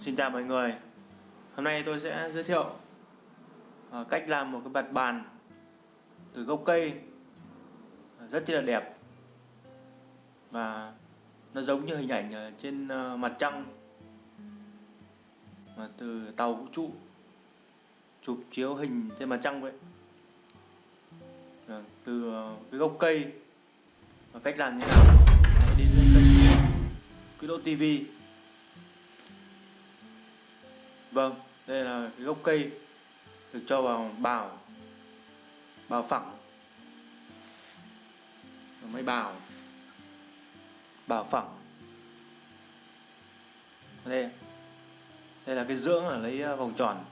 Xin chào mọi người. Hôm nay tôi sẽ giới thiệu ờ, cách làm một cái bật bàn từ gốc cây. Ờ, rất là đẹp. Và nó giống như hình ảnh trên ờ, mặt trăng. Mà từ tàu vũ trụ chụp chiếu hình trên mặt trăng vậy. Từ cái gốc cây. Và cách làm như thế nào? Hãy đến với kênh Quy Độ TV Vâng, đây là cái gốc cây được cho vào bào bào phẳng. Mấy bào bào phẳng. Đây đây là cái dưỡng là lấy à, vòng tròn.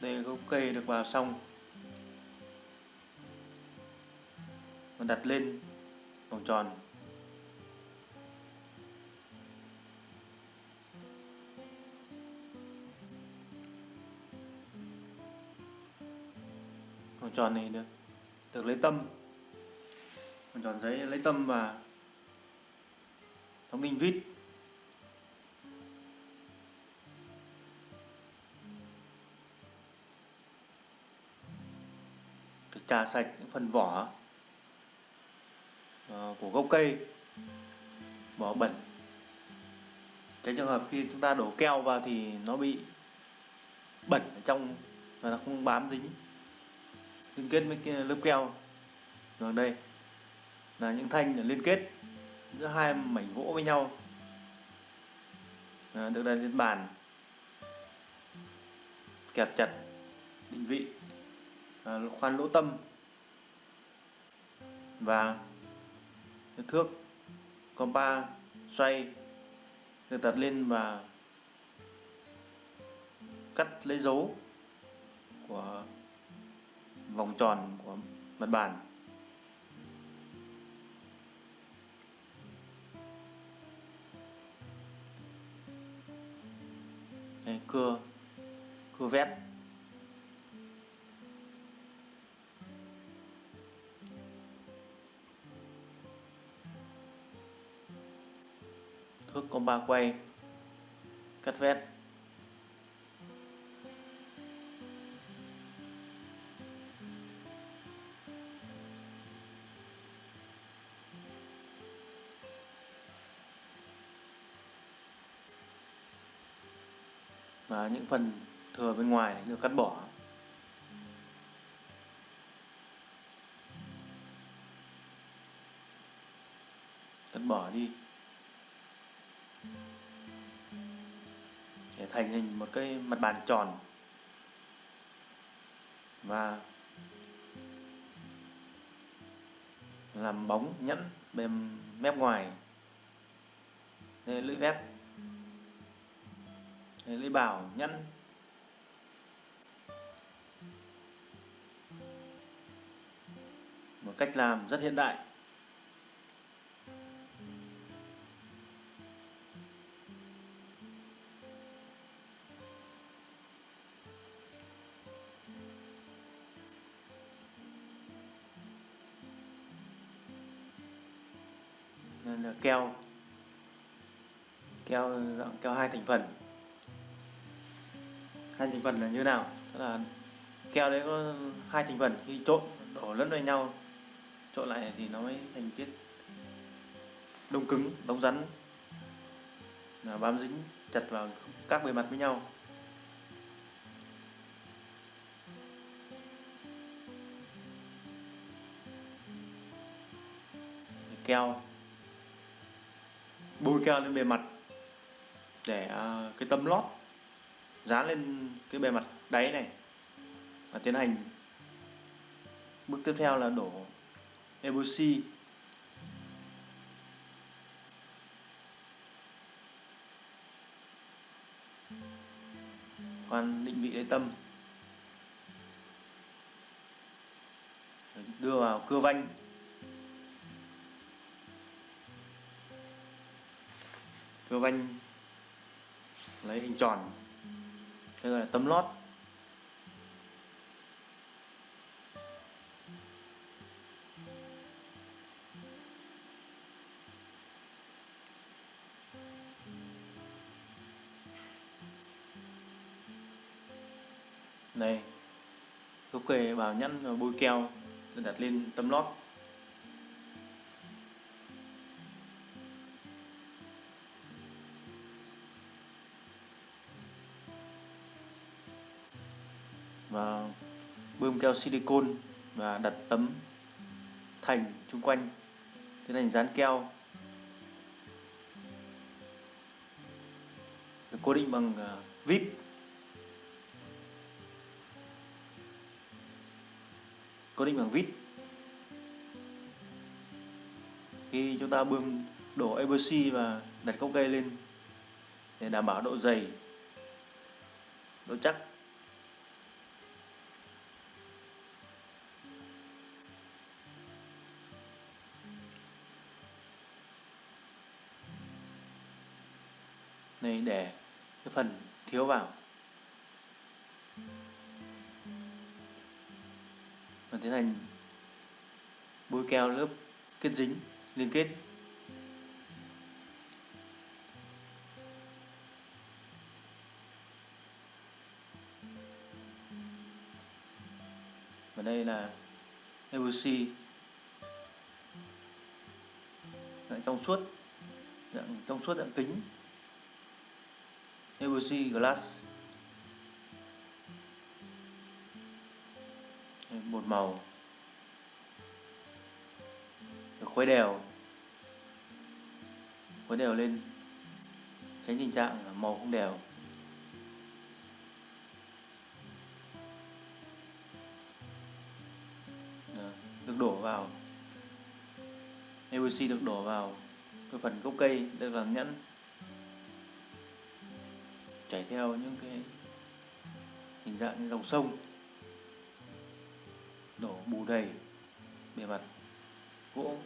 Đây là gốc cây được vào xong. Và đặt lên vòng tròn. Vòng tròn này được được lấy tâm. Vòng tròn giấy lấy tâm và đóng đinh vít được trà sạch những phần vỏ ờ, của gốc cây, vỏ bẩn. Cái trường hợp khi chúng ta đổ keo vào thì nó bị bẩn ở trong và nó không bám dính liên kết với lớp keo. Rồi đây là những thanh để liên kết giữa hai mảnh gỗ với nhau. À, được đặt trên bàn. Kẹp chặt định vị à, khoan lỗ tâm. Và thước compa xoay được đặt lên và cắt lấy dấu của vòng tròn của mặt bàn. Đây, cưa cưa vét. Thước có ba quay cắt vét. Và những phần thừa bên ngoài được cắt bỏ. Cắt bỏ đi. Để thành hình một cái mặt bàn tròn. Và làm bóng nhẫn bên mép ngoài. Đây lưỡi vét Lê bảo nhẫn một cách làm rất hiện đại. Nên là keo. Keo, dạng keo hai thành phần hai thành phần là như nào? Tức là keo đấy có hai thành phần, khi trộn, đổ lẫn với nhau, trộn lại thì nó mới thành tiết đông cứng, đóng rắn, là bám dính chặt vào các bề mặt với nhau. Keo, bôi keo lên bề mặt để à, cái tấm lót dán lên cái bề mặt đáy này và tiến hành. Bước tiếp theo là đổ epoxy. Khoan, định vị lấy tâm. Đưa vào cưa vanh. Cưa vanh, lấy hình tròn đây gọi là tấm lót. Đây, gốc cây bảo nhẵn và bôi keo đặt lên tấm lót. Và bơm keo silicon và đặt tấm thành chung quanh. Tiến hành dán keo. Được cố định bằng à, vít. Cố định bằng vít. Khi chúng ta bơm đổ epoxy và đặt gốc cây lên để đảm bảo độ dày, độ chắc. Đây để cái phần thiếu vào. Và tiến hành bôi keo lớp kết dính liên kết. Và đây là epoxy. Dạng trong suốt, dạng trong suốt dạng kính epoxy glass. Một màu. Được khuấy đều. Khuấy đều lên. Tránh tình trạng màu không đều. Được đổ vào. Epoxy được đổ vào cái phần gốc cây, được làm nhẫn chảy theo những cái hình dạng như dòng sông, đổ bù đầy bề mặt gỗ.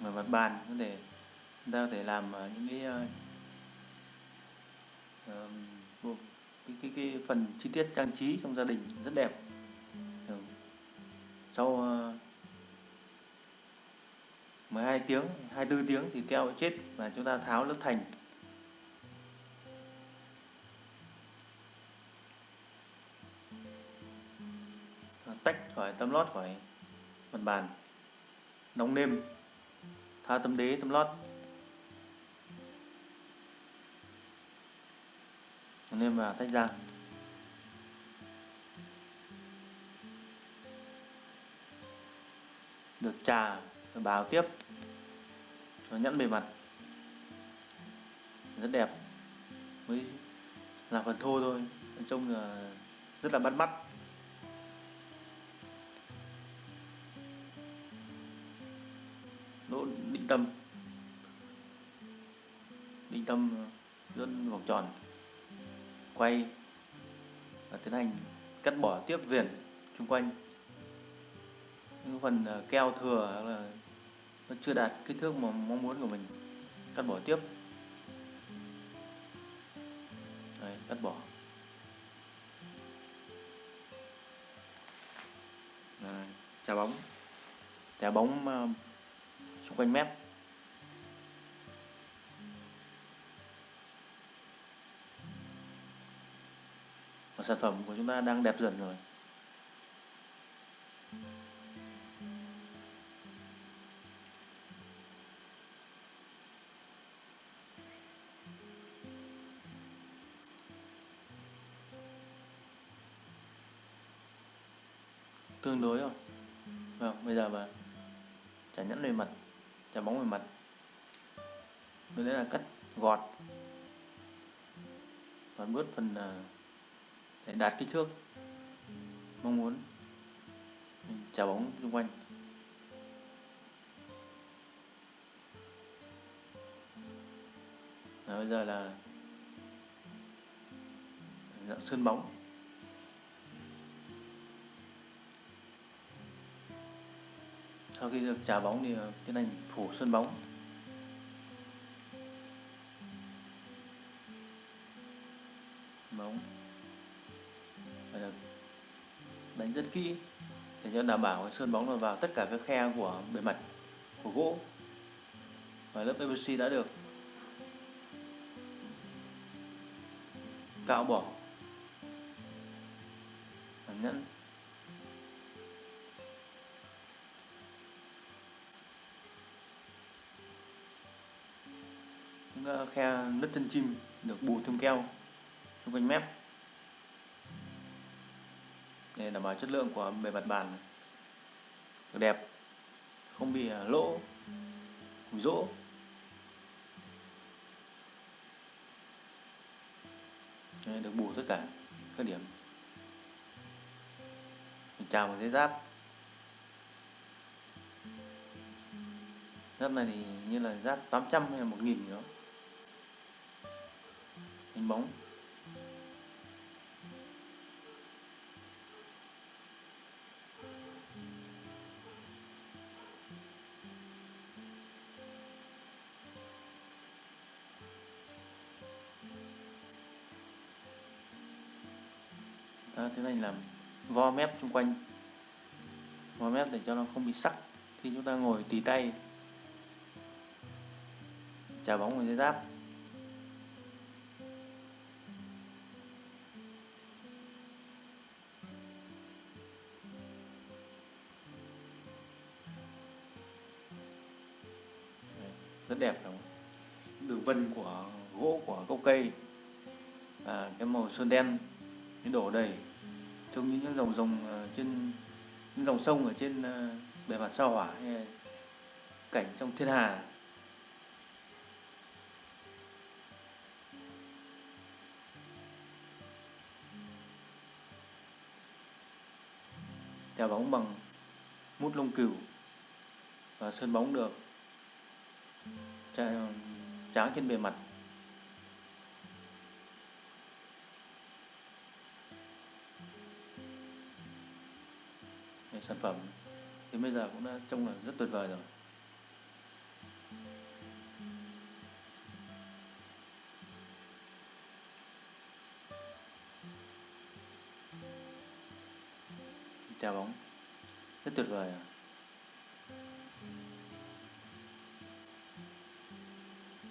Mặt bàn có thể chúng ta có thể làm ờ, những cái ờ, cái, cái, cái phần chi tiết trang trí trong gia đình rất đẹp. Sau ờ, 12 tiếng 24 tiếng thì keo chết và chúng ta tháo lớp thành. Tách khỏi tấm lót khỏi mặt bàn. Đóng nêm. Tháo tấm đế tấm lót. Nên vào tách ra. Được trà báo tiếp. Nó nhẫn bề mặt. Rất đẹp. Mới là phần thô thôi. Chung là rất là bắt mắt. Lỗ định tâm. Định tâm luôn vòng tròn quay và tiến hành cắt bỏ tiếp viền xung quanh. Những phần ờ, keo thừa là nó chưa đạt kích thước mà mong muốn của mình cắt bỏ tiếp. Đấy, cắt bỏ. Đấy, chà bóng. Chà bóng uh, xung quanh mép. Sản phẩm của chúng ta đang đẹp dần rồi. Tương đối rồi. Vâng bây giờ mà chả nhẫn về mặt chả bóng về mặt. Đây là cắt gọt. Và bớt phần uh, để đạt kích thước. Mong muốn trả bóng xung quanh. Rồi bây giờ là dạng sơn bóng. Sau khi được trả bóng thì ờ, tiến hành phủ sơn bóng. Bóng đánh rất kỹ để cho đảm bảo sơn bóng nó vào tất cả các khe của bề mặt của gỗ. Và lớp epoxy đã được cạo bỏ. Nhẫn những khe nứt chân chim được bù thêm keo xung quanh mép để đảm bảo chất lượng của bề mặt bàn được đẹp không bị à, lỗ lỗ rỗ. Đây, được bù tất cả các điểm. Mình chào một cái giáp. Giáp này thì như là giáp 800 hay là 1000 gì đó. Hình bóng. Đó, thế này làm vo mép xung quanh vo mép để cho nó không bị sắc khi chúng ta ngồi tì tay trả bóng vào dây giáp. Rất đẹp không đường vân của gỗ của gốc cây. Và cái màu sơn đen đổ đầy trong những dòng dòng ờ, trên những dòng sông ở trên ờ, bề mặt sao hỏa, hay cảnh trong thiên hà. Chà bóng bằng mút lông cừu và sơn bóng được. Tráng trên bề mặt sản phẩm. Thì bây giờ cũng đã trông là rất tuyệt vời rồi. Chào bóng. Rất tuyệt vời à.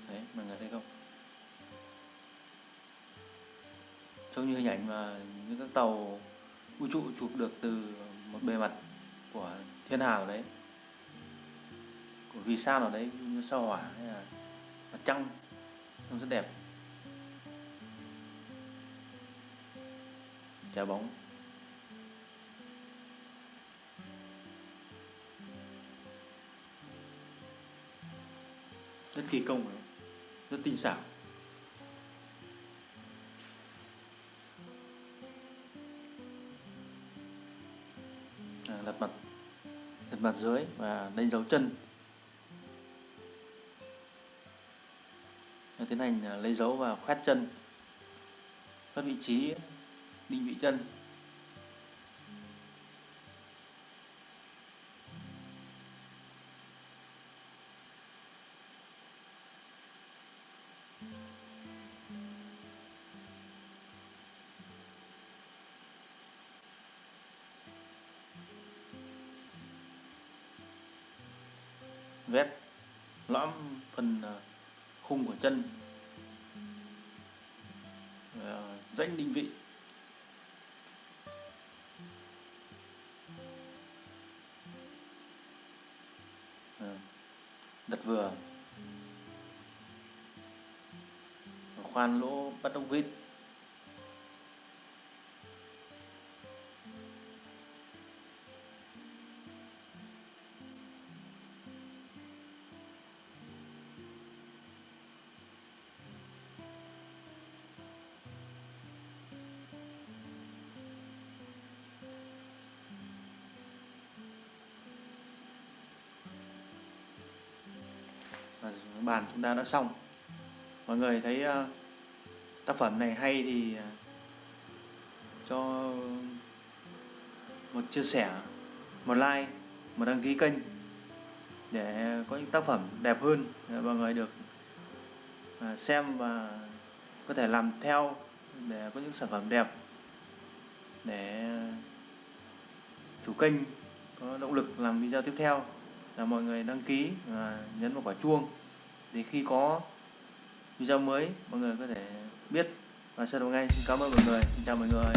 đấy, mọi người thấy không? Trông như hình ảnh mà những các tàu vũ trụ chụp được từ một bề mặt của thiên hà ở đấy, của vì sao nào đấy, như sao hỏa hay là mặt trăng, trông rất đẹp. Trái bóng. Rất kỳ công rất tinh xảo. Mặt dưới và đánh dấu chân. Tiến hành à, lấy dấu và khoét chân, khoét vị trí định vị chân. Chân. Ờ, rãnh định vị. Ờ, Đặt vừa. Khoan lỗ bắt ốc vít. Và bàn chúng ta đã xong. Mọi người thấy uh, tác phẩm này hay thì uh, cho một chia sẻ một like một đăng ký kênh để có những tác phẩm đẹp hơn để mọi người được ờ, xem và có thể làm theo để có những sản phẩm đẹp để chủ kênh có động lực làm video tiếp theo là mọi người đăng ký và nhấn vào quả chuông. Để khi có video mới, mọi người có thể biết và xem được ngay. Xin cảm ơn mọi người. Xin chào mọi người.